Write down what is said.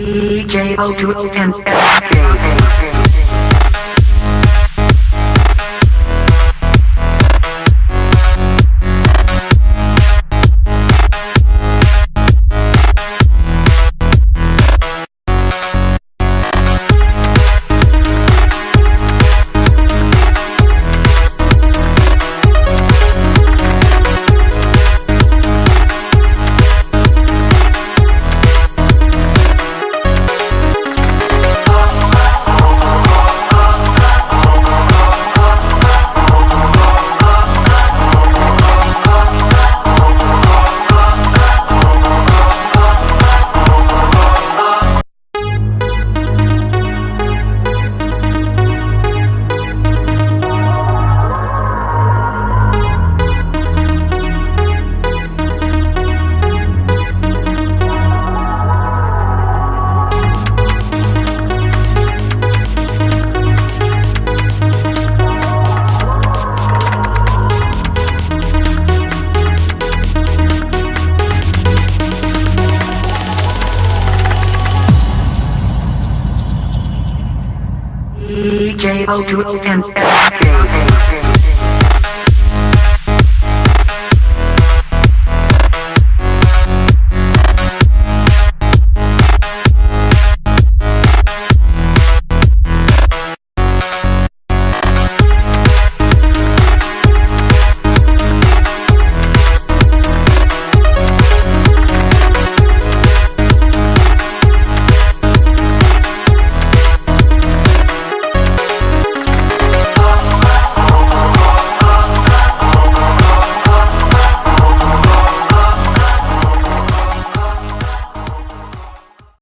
DJ O2 and SJ. DJ O2 and SJ.